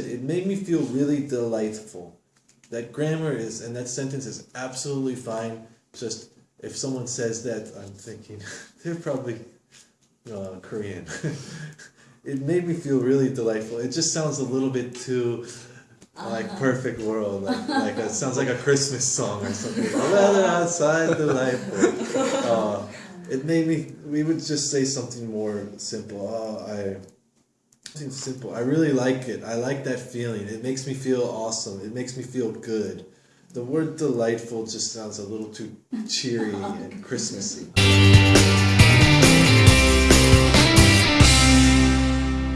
it made me feel really delightful. That grammar is and that sentence is absolutely fine. Just if someone says that, I'm thinking they're probably uh, Korean. it made me feel really delightful. It just sounds a little bit too like Uh-huh. perfect world, like like it sounds like a Christmas song or something. Weather outside delightful. Uh, it made me. We would just say something more simple. Oh, I. Something simple. I really like it. I like that feeling. It makes me feel awesome. It makes me feel good. The word delightful just sounds a little too cheery and Christmassy.